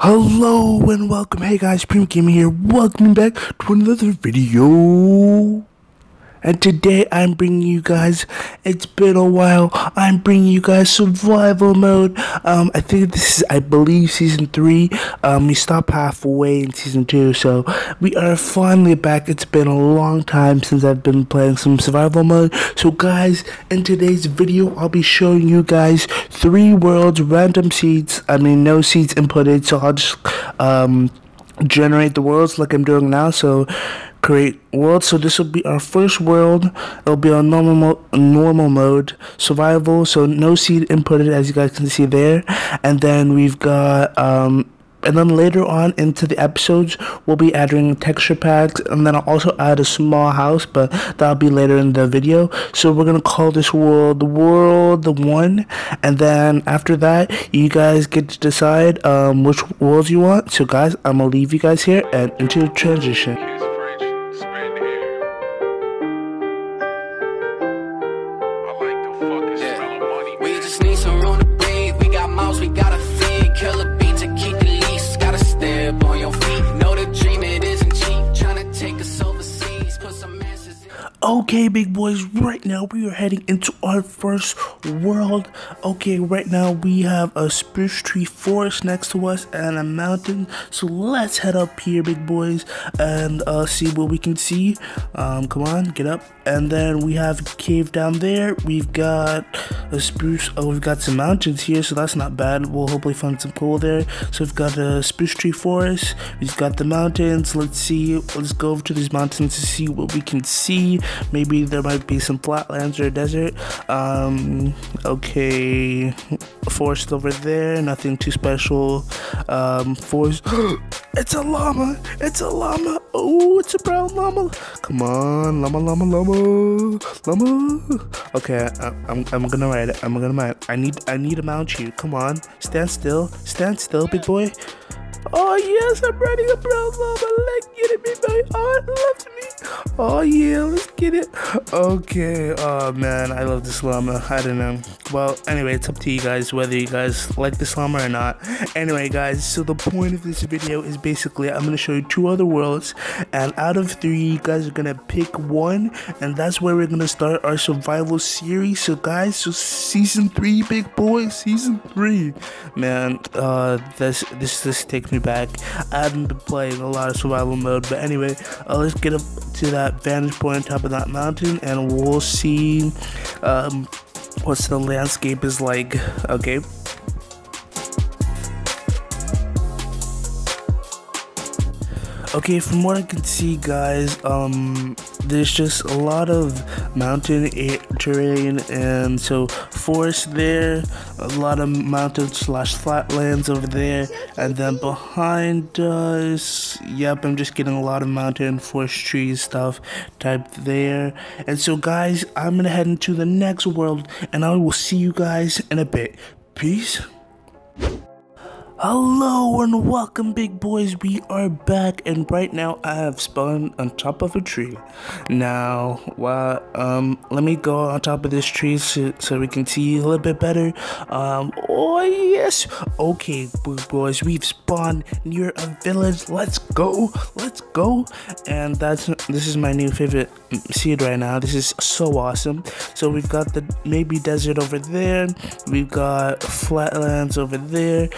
Hello and welcome. Hey guys, Prime Gamer here. Welcome back to another video. And today I'm bringing you guys. It's been a while. I'm bringing you guys survival mode. Um, I think this is, I believe, season three. Um, we stopped halfway in season two, so we are finally back. It's been a long time since I've been playing some survival mode. So, guys, in today's video, I'll be showing you guys three worlds, random seeds. I mean, no seeds inputted. So I'll just um generate the worlds like I'm doing now. So create world. So this will be our first world. It'll be on normal mo normal mode, survival. So no seed inputted as you guys can see there. And then we've got um and then later on into the episodes we'll be adding texture packs and then I'll also add a small house but that'll be later in the video so we're gonna call this world the world the one and then after that you guys get to decide um, which worlds you want so guys I'm gonna leave you guys here and into the transition We got Okay, big boys, right now we are heading into our first world. Okay, right now we have a spruce tree forest next to us and a mountain. So let's head up here, big boys, and uh, see what we can see. Um, come on, get up. And then we have a cave down there. We've got a spruce. Oh, we've got some mountains here, so that's not bad. We'll hopefully find some coal there. So we've got a spruce tree forest. We've got the mountains. Let's see. Let's go over to these mountains to see what we can see. Maybe there might be some flatlands or a desert. Um, okay, forest over there. Nothing too special. Um, forest. it's a llama. It's a llama. Oh, it's a brown llama. Come on, llama, llama, llama, llama. Okay, I, I'm, I'm gonna ride it. I'm gonna ride. It. I need, I need to mount you. Come on, stand still. Stand still, big boy. Oh yes, I'm riding a brown llama. Let's get it, big boy. Oh, loves me. Oh yeah, let's get it. Okay. Oh man, I love this llama. I don't know. Well, anyway, it's up to you guys whether you guys like this llama or not. Anyway, guys, so the point of this video is basically I'm gonna show you two other worlds, and out of three, you guys are gonna pick one, and that's where we're gonna start our survival series. So, guys, so season three, big boy, season three. Man, uh, this this this takes me back. I haven't been playing a lot of survival mode, but anyway, uh, let's get up to that vantage point on top of that mountain, and we'll see um, what's the landscape is like. Okay. Okay, from what I can see, guys, um, there's just a lot of mountain terrain, and so forest there, a lot of mountain slash flatlands over there, and then behind us, yep, I'm just getting a lot of mountain, forest trees stuff typed there. And so, guys, I'm gonna head into the next world, and I will see you guys in a bit. Peace. Hello and welcome, big boys. We are back, and right now I have spawned on top of a tree. Now, well, um, let me go on top of this tree so, so we can see a little bit better. Um, oh yes. Okay, big boys, we've spawned near a village. Let's go. Let's go. And that's this is my new favorite seed right now. This is so awesome. So we've got the maybe desert over there. We've got flatlands over there.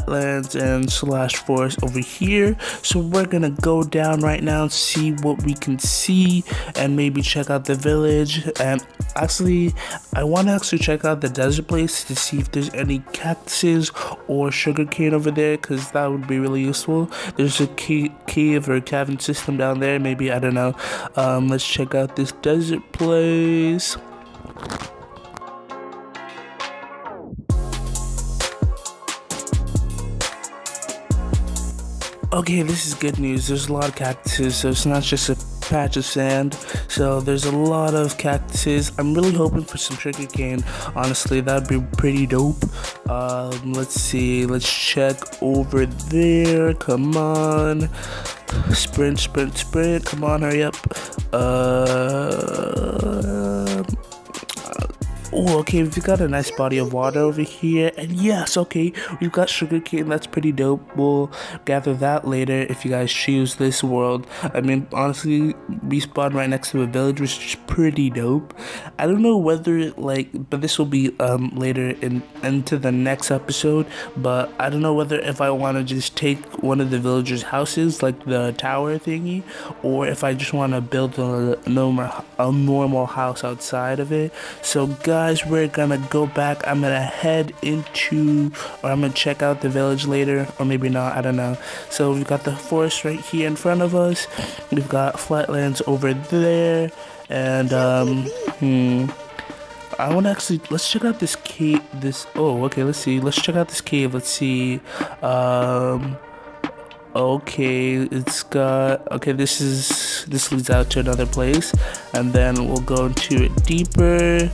Flatlands and slash forest over here. So we're gonna go down right now and see what we can see and maybe check out the village. And actually, I want to actually check out the desert place to see if there's any cactuses or sugarcane over there because that would be really useful. There's a ca- cave or cavern system down there. Maybe I don't know. Um, let's check out this desert place. Okay, this is good news. There's a lot of cactuses, so it's not just a patch of sand. So there's a lot of cactuses. I'm really hoping for some sugarcane. Honestly, that'd be pretty dope. Um, let's see. Let's check over there. Come on. Sprint, sprint, sprint. Come on, hurry up. Uh, Oh, okay, we've got a nice body of water over here. And yes, okay, we've got sugarcane. That's pretty dope. We'll gather that later if you guys choose this world. I mean, honestly, we spawned right next to a village, which is pretty dope. I don't know whether, like, but this will be um later in into the next episode. But I don't know whether if I want to just take one of the villagers' houses, like the tower thingy, or if I just want to build a normal, a normal house outside of it. So, guys guys, we're gonna go back. I'm gonna head into, or I'm gonna check out the village later, or maybe not, I don't know. So we've got the forest right here in front of us. We've got flatlands over there, and um, hmm. I want to actually let's check out this cave. This oh okay. Let's see. Let's check out this cave. Let's see. Um, okay it's got okay this is this leads out to another place and then we'll go into it deeper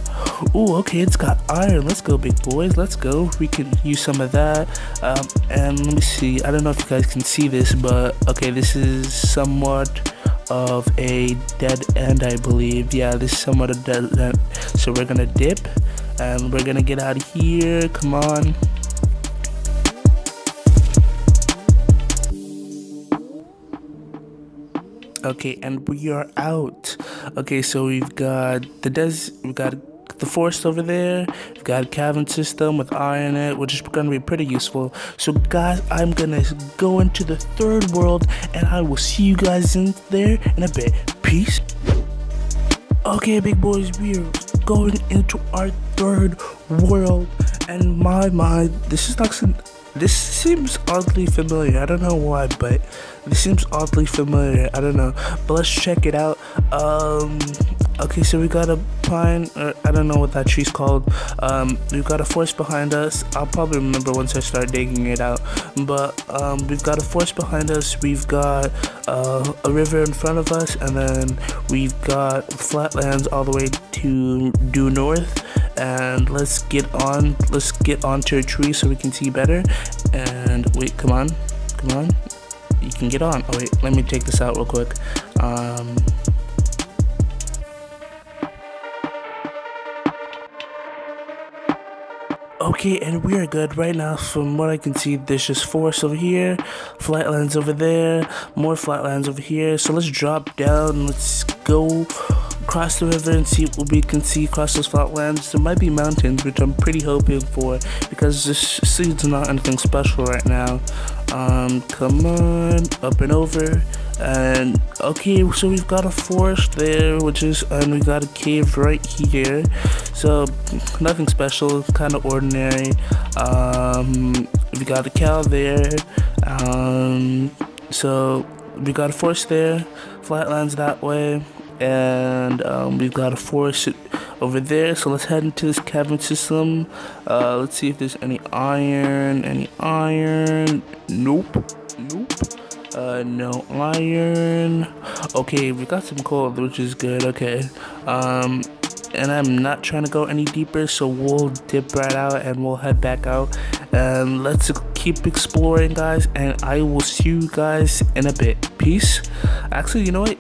oh okay it's got iron. Let's go big boys. Let's go. We can use some of that. Um, and let me see. I don't know if you guys can see this but okay this is somewhat of a dead end i believe. Yeah this is somewhat a dead end. So we're gonna dip and we're gonna get out of here. Come on. Okay, and we are out. Okay, so we've got the des we've got the forest over there. We've got a cavern system with iron in it, which is gonna be pretty useful. So guys, I'm gonna go into the third world and I will see you guys in there in a bit. Peace. Okay, big boys, we are going into our third world and my mind, this is not this seems oddly familiar. I don't know why, but this seems oddly familiar. I don't know. But let's check it out. Um, okay, so we got a pine, or I don't know what that tree's called. Um, we've got a forest behind us. I'll probably remember once I start digging it out. But um, we've got a forest behind us. We've got uh, a river in front of us, and then we've got flatlands all the way to due north and let's get on let's get onto a tree so we can see better and wait come on come on you can get on oh wait let me take this out real quick um Okay, and we are good right now. From what I can see, there's just forest over here, flatlands over there, more flatlands over here. So let's drop down. Let's go across the river and see what we can see across those flatlands. There might be mountains, which I'm pretty hoping for because this seed's not anything special right now. Um, come on, up and over. And okay, so we've got a forest there, which is, and we got a cave right here. So nothing special, kind of ordinary. Um, we got a cow there. Um, so we got a forest there, flatlands that way and um, we've got a forest over there so let's head into this cavern system uh, let's see if there's any iron any iron nope nope uh, no iron okay we got some coal which is good okay um and I'm not trying to go any deeper so we'll dip right out and we'll head back out and let's keep exploring guys and I will see you guys in a bit peace actually you know what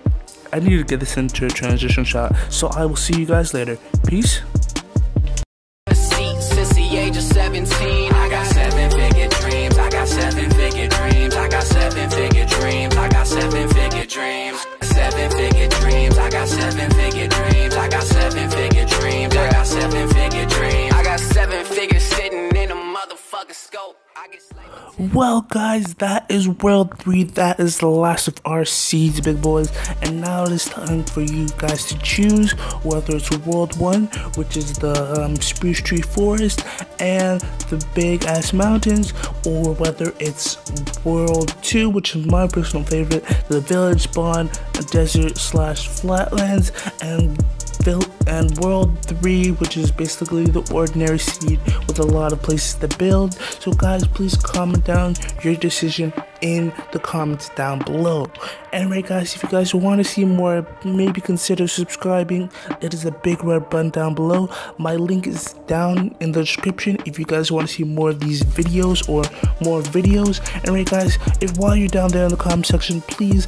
I need to get this into a transition shot. So I will see you guys later. Peace. Well, guys, that is World 3. That is the last of our seeds, big boys. And now it is time for you guys to choose whether it's World 1, which is the um, Spruce Tree Forest and the big ass mountains, or whether it's World 2, which is my personal favorite, the village spawn, desert slash flatlands, and and World 3, which is basically the ordinary seed with a lot of places to build. So guys, please comment down your decision in the comments down below. Anyway, guys, if you guys want to see more, maybe consider subscribing. It is a big red button down below. My link is down in the description if you guys want to see more of these videos or more videos. Anyway, guys, if while you're down there in the comment section, please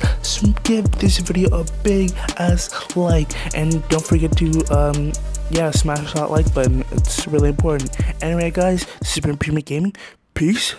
give this video a big ass like and don't forget to um yeah smash that like button it's really important anyway guys this has been Gaming peace